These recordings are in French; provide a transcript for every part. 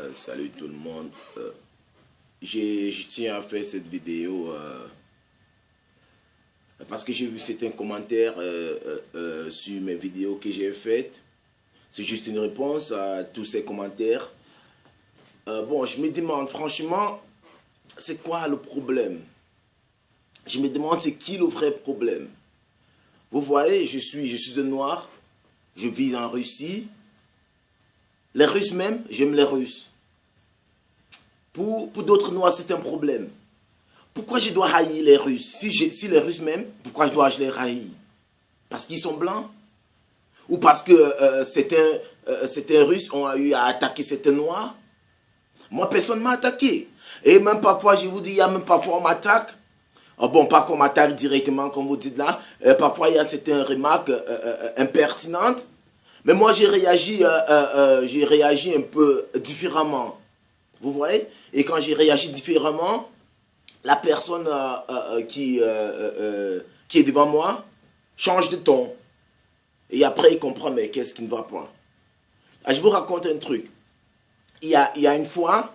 Euh, salut tout le monde. Euh, je tiens à faire cette vidéo euh, parce que j'ai vu certains commentaires sur mes vidéos que j'ai faites. C'est juste une réponse à tous ces commentaires. bon, je me demande franchement, c'est quoi le problème? Je me demande c'est qui le vrai problème? Vous voyez, je suis, je suis un noir, je vis en Russie, les Russes même, j'aime les Russes. Pour, pour d'autres Noirs, c'est un problème. Pourquoi je dois haïr les Russes? Si, si les Russes même, pourquoi je dois les haïr? Parce qu'ils sont blancs? Ou parce que euh, certains, euh, certains Russes ont eu à attaquer certains Noirs? Moi, personne ne m'a attaqué. Et même parfois, je vous dis, il y a même parfois on m'attaque. Oh bon, pas qu'on m'attaque directement, comme vous dites là. Euh, parfois, il y a certaines remarques impertinentes. Mais moi, j'ai réagi, euh, euh, euh, j'ai réagi un peu différemment. Vous voyez? Et quand j'ai réagi différemment, la personne qui, qui est devant moi change de ton. Et après, il comprend, mais qu'est-ce qui ne va pas? Ah, Je vous raconte un truc. Il y a, il y a une fois,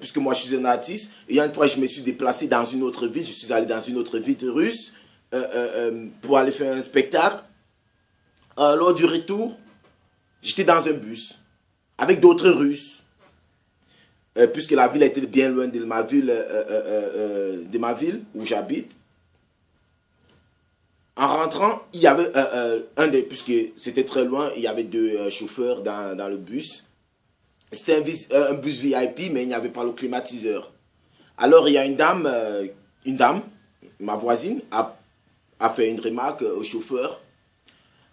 puisque moi je suis un artiste, il y a une fois je me suis déplacé dans une autre ville, je suis allé dans une autre ville russe pour aller faire un spectacle. Euh, lors du retour, j'étais dans un bus avec d'autres Russes. Euh, puisque la ville était bien loin de ma ville, euh, de ma ville où j'habite. En rentrant, il y avait un des, puisque c'était très loin, il y avait deux chauffeurs dans, le bus. C'était un, bus VIP, mais il n'y avait pas le climatiseur. Alors il y a une dame, une dame, ma voisine, a, a fait une remarque au chauffeur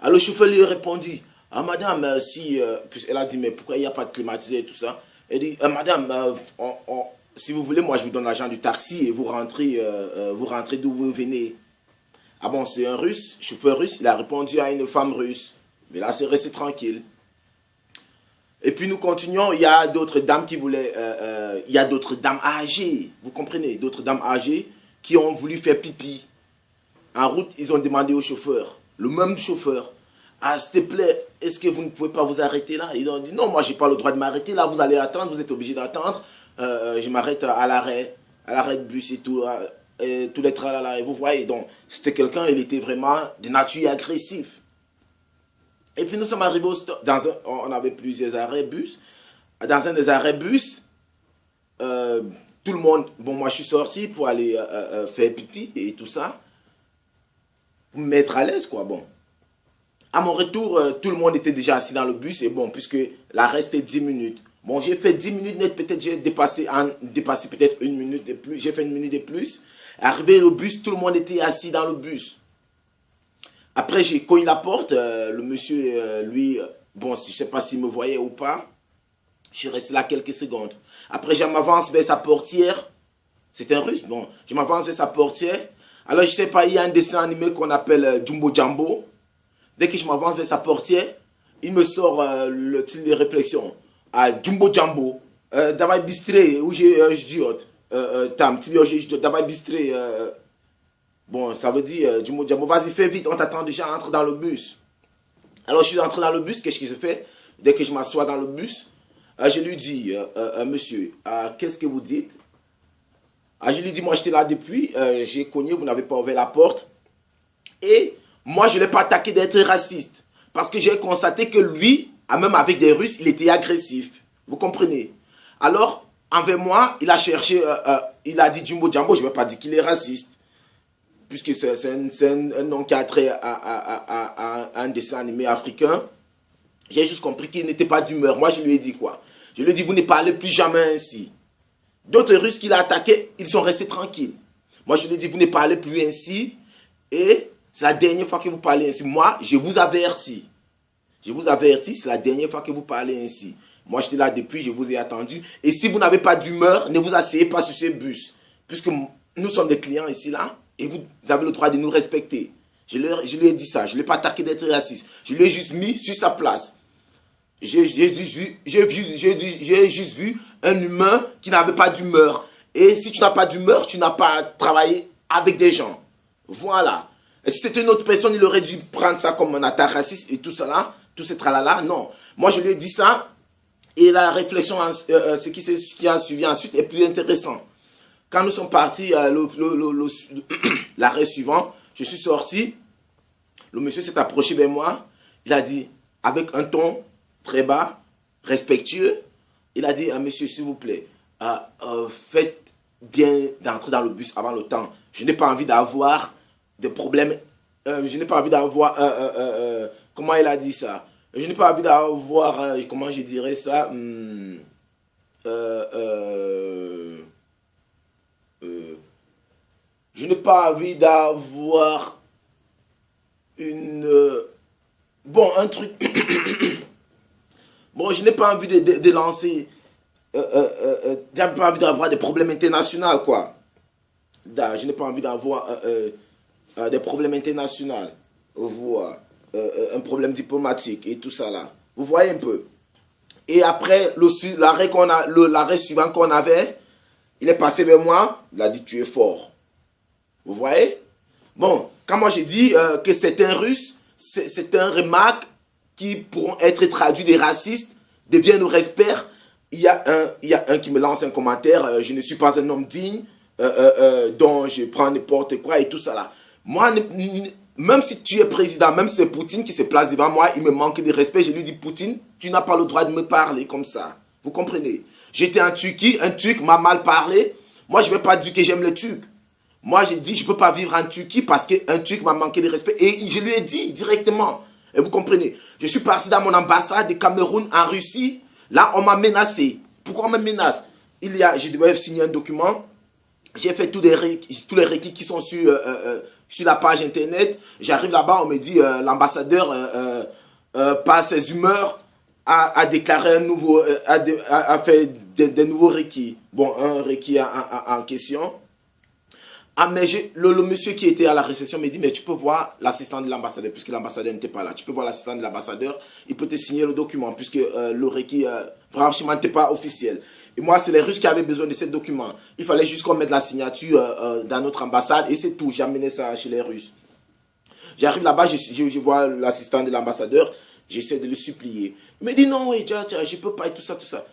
alors le chauffeur lui a répondu, ah madame, euh, si, euh, elle a dit, mais pourquoi il n'y a pas de climatiseur et tout ça? Elle dit, ah, madame, euh, si vous voulez, moi je vous donne l'argent du taxi et vous rentrez, vous rentrez d'où vous venez. Ah bon, c'est un russe, chauffeur russe, il a répondu à une femme russe. Mais là, c'est resté tranquille. Et puis nous continuons, il y a d'autres dames qui voulaient, il y a d'autres dames âgées, vous comprenez, d'autres dames âgées qui ont voulu faire pipi. En route, ils ont demandé au chauffeur, le même chauffeur, ah, s'il te plaît, est-ce que vous ne pouvez pas vous arrêter là? Ils ont dit, non, moi, je n'ai pas le droit de m'arrêter. Là, vous allez attendre, vous êtes obligé d'attendre. Euh, je m'arrête à l'arrêt, à l'arrêt de bus et tout, euh, et tous les là. Et vous voyez, donc, c'était quelqu'un, il était vraiment de nature agressif. Et puis, nous sommes arrivés au dans un, on avait plusieurs arrêts bus. Dans un des arrêts bus, euh, tout le monde, bon, moi, je suis sorti pour aller faire pipi et tout ça. Pour me mettre à l'aise, quoi, bon. À mon retour, euh, tout le monde était déjà assis dans le bus et bon, puisque la reste est 10 minutes. Bon, j'ai fait 10 minutes peut-être j'ai dépassé, dépassé peut-être une minute de plus. J'ai fait une minute de plus. Arrivé au bus, tout le monde était assis dans le bus. Après, j'ai cogné la porte. Euh, le monsieur, euh, lui, bon, je ne sais pas s'il me voyait ou pas. Je suis resté là quelques secondes. Après, je m'avance vers sa portière. C'est un russe, bon. Je m'avance vers sa portière. Alors, je ne sais pas, il y a un dessin animé qu'on appelle Jumbo Jumbo. Dès que je m'avance vers sa portière, il me sort euh, le style de réflexion. À Jumbo Jumbo, euh, bistre, où j'ai euh, je dis, tam, tu dis, davai bistre. Bon, ça veut dire Jumbo Jumbo, vas-y, fais vite, on t'attend déjà, entre dans le bus. Alors, je suis entré dans le bus, qu'est-ce que je fais Dès que je m'assois dans le bus, je lui dis, monsieur, qu'est-ce que vous dites? Je lui dis, moi, j'étais là depuis, j'ai cogné, vous n'avez pas ouvert la porte. Et moi, je ne l'ai pas attaqué d'être raciste. Parce que j'ai constaté que lui, même avec des Russes, il était agressif. Vous comprenez? Alors, envers moi, il a cherché, euh, euh, il a dit Jumbo Jumbo, je ne vais pas dire qu'il est raciste. Puisque c'est un, nom qui a trait à, un dessin animé africain. J'ai juste compris qu'il n'était pas d'humeur. Moi, je lui ai dit quoi? Je lui ai dit, vous ne parlez plus jamais ainsi. D'autres Russes qu'il a attaqués, ils sont restés tranquilles. Moi, je lui ai dit, vous ne parlez plus ainsi. Et c'est la dernière fois que vous parlez ainsi. Moi, je vous avertis. Je vous avertis, c'est la dernière fois que vous parlez ainsi. Moi, j'étais là depuis, je vous ai attendu. Et si vous n'avez pas d'humeur, ne vous asseyez pas sur ce bus. Puisque nous sommes des clients ici, là, et vous avez le droit de nous respecter. Je, je lui ai dit ça. Je ne l'ai pas attaqué d'être raciste. Je l'ai juste mis sur sa place. J'ai juste vu un humain qui n'avait pas d'humeur. Et si tu n'as pas d'humeur, tu n'as pas travaillé avec des gens. Voilà. Si c'était une autre personne, il aurait dû prendre ça comme un attaque raciste et tout là, tout ce tralala. Non. Moi, je lui ai dit ça. Et la réflexion, ce qui, a suivi ensuite est plus intéressant. Quand nous sommes partis, l'arrêt suivant, je suis sorti, le monsieur s'est approché vers moi, il a dit, avec un ton très bas, respectueux, il a dit à monsieur, s'il vous plaît, faites bien d'entrer dans le bus avant le temps. Je n'ai pas envie d'avoir des problèmes. Euh, je n'ai pas envie d'avoir... Euh, euh, comment il a dit ça? Je n'ai pas envie d'avoir... comment je dirais ça hmm, Je n'ai pas envie d'avoir une... bon, un truc... bon, je n'ai pas envie de, de lancer euh, euh, j'ai pas envie d'avoir des problèmes internationaux, quoi. Je n'ai pas envie d'avoir des problèmes internationaux. Voir, un problème diplomatique et tout ça là. Vous voyez un peu. Et après, l'arrêt suivant qu'on avait, il est passé vers moi, il a dit tu es fort. Vous voyez? Bon, quand moi j'ai dit que c'est un russe, c'est un remarque qui pourront être traduits des racistes, deviennent nos respect il y, a un, il y a un qui me lance un commentaire, euh, je ne suis pas un homme digne, euh, euh, dont je prends n'importe quoi et tout ça là. Moi, même si tu es président, même si c'est Poutine qui se place devant moi, il me manque de respect. Je lui dis, Poutine, tu n'as pas le droit de me parler comme ça. Vous comprenez? J'étais en Turquie, un Turc m'a mal parlé. Moi, je ne vais pas dire que j'aime les Turcs. Moi, j'ai dit, je ne peux pas vivre en Turquie parce qu'un Turc m'a manqué de respect. Et je lui ai dit directement. Et vous comprenez? Je suis parti dans mon ambassade de Cameroun en Russie. Là, on m'a menacé. Pourquoi on me menace? Il y a, je devais signer un document. J'ai fait tous les, tous les requis qui sont sur, euh, euh, euh, sur la page internet. J'arrive là-bas, on me dit l'ambassadeur, par ses humeurs, a, déclaré un nouveau, a, fait des, nouveaux requis. Bon, un requis en question. Ah, mais le, monsieur qui était à la réception me dit, mais tu peux voir l'assistant de l'ambassadeur, puisque l'ambassadeur n'était pas là. Tu peux voir l'assistant de l'ambassadeur, il peut te signer le document, puisque euh, le requis, euh, franchement, n'était pas officiel. Et moi, c'est les Russes qui avaient besoin de ce document. Il fallait juste qu'on mette la signature euh, dans notre ambassade, et c'est tout. J'ai amené ça chez les Russes. J'arrive là-bas, je, je, vois l'assistant de l'ambassadeur, j'essaie de le supplier. Il me dit, non, oui, je ne peux pas, et tout ça, tout ça.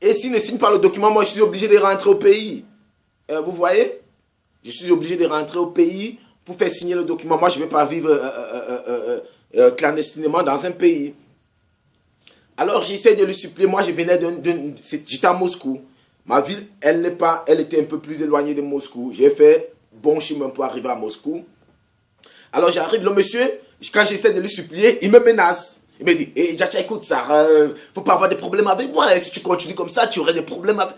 Et s'il ne signe pas le document, moi, je suis obligé de rentrer au pays. vous voyez? Je suis obligé de rentrer au pays pour faire signer le document. Moi, je ne vais pas vivre euh, euh, euh, clandestinement dans un pays. Alors, j'essaie de le supplier. Moi, je venais de... J'étais à Moscou. Ma ville, elle n'est pas... Elle était un peu plus éloignée de Moscou. J'ai fait bon chemin pour arriver à Moscou. Alors, j'arrive. Le monsieur, quand j'essaie de le supplier, il me menace. Il me dit, hey, Djacha, écoute, ça, ne faut pas avoir des problèmes avec moi. Si tu continues comme ça, tu aurais des problèmes avec...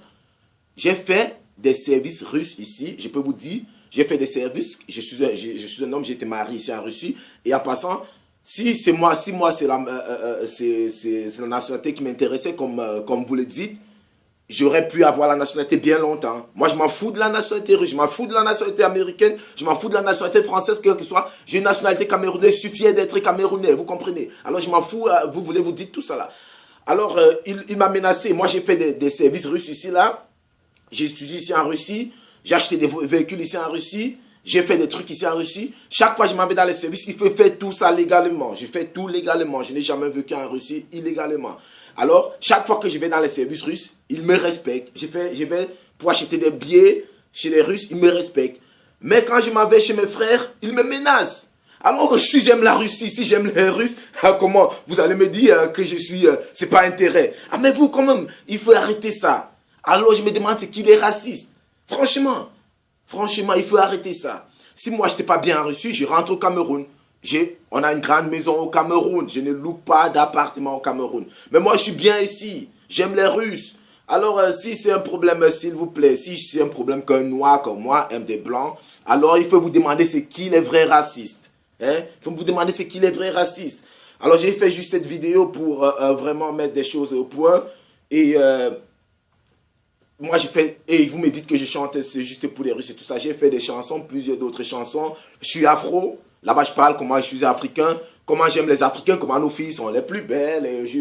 J'ai fait des services russes ici. Je peux vous dire, j'ai fait des services. Je suis un, je, suis un homme, été marié ici en Russie. Et en passant, si c'est moi, si moi c'est la, euh, euh, euh, la, nationalité qui m'intéressait, comme, comme vous le dites, j'aurais pu avoir la nationalité bien longtemps. Moi, je m'en fous de la nationalité russe, je m'en fous de la nationalité américaine, je m'en fous de la nationalité française, quelle que soit. J'ai une nationalité camerounaise, je suis d'être camerounais, vous comprenez Alors, je m'en fous, vous voulez vous dire tout ça là. Alors, il, m'a menacé. Moi, j'ai fait des, des services russes ici, là. J'ai étudié ici en Russie. J'ai acheté des véhicules ici en Russie. J'ai fait des trucs ici en Russie. Chaque fois que je m'en vais dans les services, il faut faire tout ça légalement. Je fais tout légalement. Je n'ai jamais vécu en Russie illégalement. Alors, chaque fois que je vais dans les services russes, ils me respectent. Je, fais, je vais pour acheter des billets chez les Russes, ils me respectent. Mais quand je m'en vais chez mes frères, ils me menacent. Alors, si j'aime la Russie, si j'aime les Russes, ah, comment Vous allez me dire euh, que je suis... Euh, c'est pas intérêt. Ah, mais vous, quand même, il faut arrêter ça. Alors je me demande c'est qui est raciste. Franchement, franchement, il faut arrêter ça. Si moi je n'étais pas bien reçu, je rentre au Cameroun. On a une grande maison au Cameroun. Je ne loue pas d'appartement au Cameroun. Mais moi je suis bien ici. J'aime les Russes. Alors euh, si c'est un problème, s'il vous plaît, si c'est un problème qu'un noir comme moi aime des blancs, alors il faut vous demander c'est qui les vrais racistes. Hein? Il faut vous demander c'est qui les vrais racistes. Alors j'ai fait juste cette vidéo pour euh, euh, vraiment mettre des choses au point. Et moi j'ai fait, et vous me dites que je chante, c'est juste pour les Russes et tout ça. J'ai fait des chansons, plusieurs d'autres chansons. Je suis afro, là-bas je parle comment je suis africain, comment j'aime les Africains, comment nos filles sont les plus belles. Je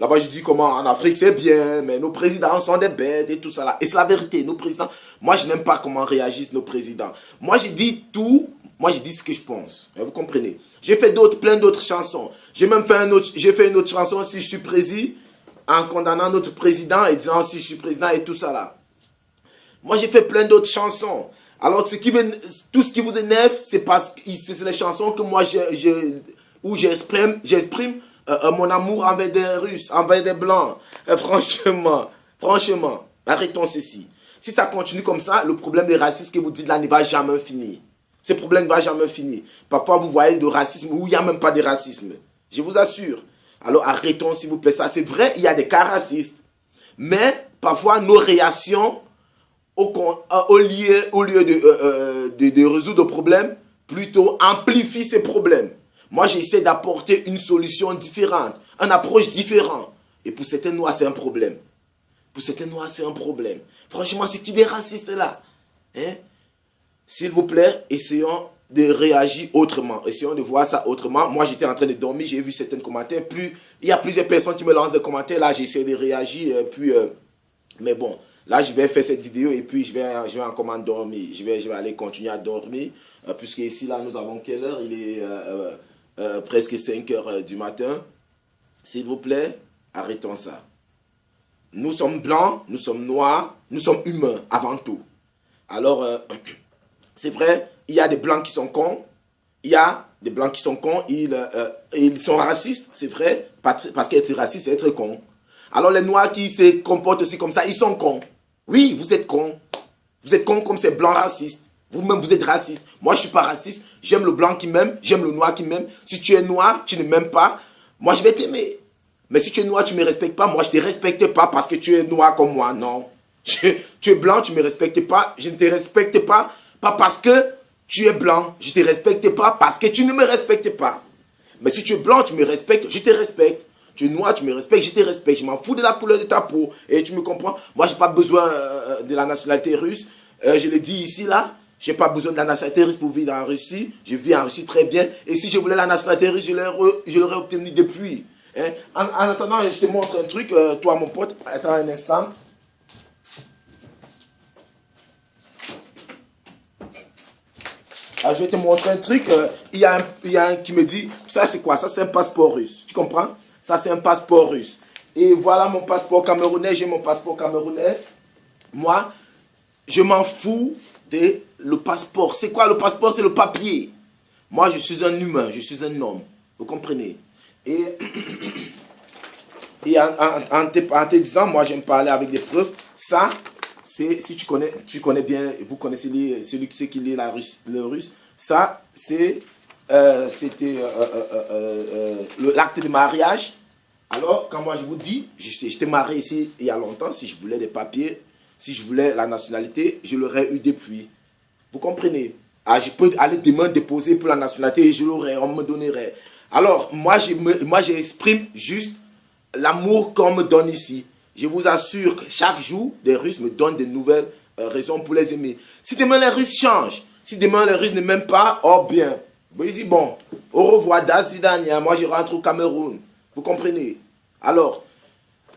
là-bas je dis comment en Afrique c'est bien, mais nos présidents sont des bêtes et tout ça là. Et c'est la vérité, nos présidents, moi je n'aime pas comment réagissent nos présidents. Moi je dis tout, moi je dis ce que je pense. Vous comprenez J'ai fait d'autres, plein d'autres chansons. J'ai même fait un autre, fait une autre chanson si je suis président en condamnant notre président et disant si je suis président et tout ça là. Moi, j'ai fait plein d'autres chansons. Alors, tout ce qui vous énerve, c'est parce que c'est les chansons que moi, je, où j'exprime euh, euh, mon amour envers des Russes, envers des Blancs. Euh, franchement, franchement, arrêtons ceci. Si ça continue comme ça, le problème des racistes que vous dites là ne va jamais finir. Ce problème ne va jamais finir. Parfois, vous voyez du racisme où il n'y a même pas de racisme. Je vous assure. Alors, arrêtons, s'il vous plaît, ça. C'est vrai, il y a des cas racistes. Mais, parfois, nos réactions, au, lieu, au lieu de, de, de résoudre le problème, plutôt amplifient ces problèmes. Moi, j'essaie d'apporter une solution différente, une approche différente. Et pour certains noirs, c'est un problème. Pour certains noirs, c'est un problème. Franchement, c'est qui des racistes là? Hein? S'il vous plaît, essayons de réagir autrement. Essayons de voir ça autrement. Moi, j'étais en train de dormir, j'ai vu certains commentaires. Plus, il y a plusieurs personnes qui me lancent des commentaires. Là, j'essaie de réagir. Euh, puis, euh, mais bon, là, je vais faire cette vidéo et puis je vais, je vais encore dormir. Je vais, je vais aller continuer à dormir. Euh, puisque ici, là, nous avons quelle heure? Il est euh, presque 5 heures du matin. S'il vous plaît, arrêtons ça. Nous sommes blancs, nous sommes noirs, nous sommes humains avant tout. Alors, c'est vrai, il y a des blancs qui sont cons, il y a des blancs qui sont cons, ils, ils sont racistes, c'est vrai, parce qu'être raciste, c'est être con. Alors, les noirs qui se comportent aussi comme ça, ils sont cons. Oui, vous êtes cons. Vous êtes cons comme ces blancs racistes. Vous-même, vous êtes raciste. Moi, je ne suis pas raciste. J'aime le blanc qui m'aime. J'aime le noir qui m'aime. Si tu es noir, tu ne m'aimes pas. Moi, je vais t'aimer. Mais si tu es noir, tu ne me respectes pas. Moi, je ne te respecte pas parce que tu es noir comme moi. Non. Tu, es blanc, tu ne me respectes pas. Je ne te respecte pas. Pas parce que tu es blanc. Je ne te respecte pas parce que tu ne me respectes pas. Mais si tu es blanc, tu me respectes. Je te respecte. Tu es noir, tu me respectes, je te respecte. Je m'en fous de la couleur de ta peau. Et tu me comprends? Moi, je n'ai pas besoin euh, de la nationalité russe. Euh, je l'ai dit ici, là. Je n'ai pas besoin de la nationalité russe pour vivre en Russie. Je vis en Russie très bien. Et si je voulais la nationalité russe, je l'aurais obtenue depuis. Hein? En, attendant, je te montre un truc, euh, toi mon pote. Attends un instant. Ah, je vais te montrer un truc. Euh, il, y a un, y a un qui me dit, ça c'est quoi? Ça c'est un passeport russe. Tu comprends? Ça c'est un passeport russe. Et voilà mon passeport camerounais. J'ai mon passeport camerounais. Moi, je m'en fous de le passeport. C'est quoi le passeport? C'est le papier. Moi, je suis un humain, je suis un homme. Vous comprenez? Et, et en, te, disant, moi, j'aime parler avec des preuves. Ça, si tu connais, tu connais bien, vous connaissez celui qui lit la russe, le russe, ça, c'est, euh, c'était euh, euh, l'acte de mariage. Alors, quand moi je vous dis, j'étais marié ici il y a longtemps, si je voulais des papiers, si je voulais la nationalité, je l'aurais eu depuis. Vous comprenez? Ah, Je peux aller demain déposer pour la nationalité et je l'aurais, on me donnerait. Alors, moi, j'exprime juste l'amour qu'on me donne ici. Je vous assure que chaque jour, les Russes me donnent de nouvelles euh, raisons pour les aimer. Si demain les Russes changent, si demain les Russes ne m'aiment pas, oh bien. Vous dites, bon, au revoir, Dazidania, moi je rentre au Cameroun. Vous comprenez? Alors,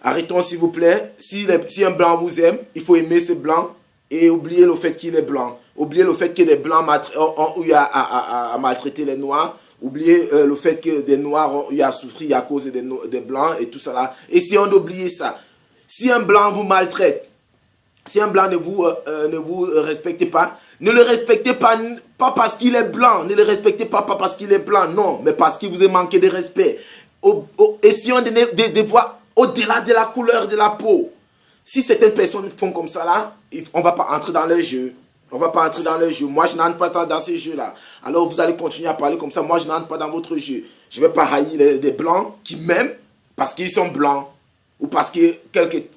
Arrêtons s'il vous plaît. Si, un blanc vous aime, il faut aimer ce blanc et oublier le fait qu'il est blanc. Oublier le fait que les blancs ont, eu à, maltraiter les noirs. Oublier euh, le fait que des noirs ont eu à souffrir à cause des, blancs et tout ça. Essayons d'oublier ça. Si un blanc vous maltraite, si un blanc ne vous, euh, euh, respecte pas, ne le respectez pas, pas parce qu'il est blanc. Ne le respectez pas, parce qu'il est blanc, non. Mais parce qu'il vous a manqué de respect. essayons de, voir au-delà de la couleur de la peau. Si certaines personnes font comme ça là, on ne va pas entrer dans le jeu. On va pas entrer dans le jeu. Moi, je n'entre pas dans ces jeux-là. Alors, vous allez continuer à parler comme ça. Moi, je n'entre pas dans votre jeu. Je ne vais pas haïr les, blancs qui m'aiment parce qu'ils sont blancs. Ou parce que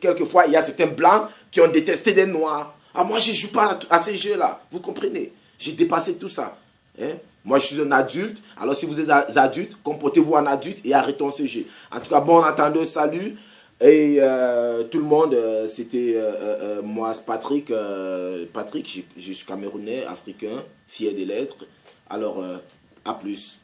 quelquefois, il y a certains blancs qui ont détesté des noirs. Ah, moi, je ne joue pas à, ces jeux-là. Vous comprenez? J'ai dépassé tout ça. Hein? Moi, je suis un adulte. Alors, si vous êtes adulte, comportez-vous en adulte et arrêtons ce jeu. En tout cas, bon entendeur, salut. Et euh, tout le monde, euh, c'était euh, moi, Patrick. Patrick, je, je, suis camerounais, africain, fier des lettres. Alors, à plus.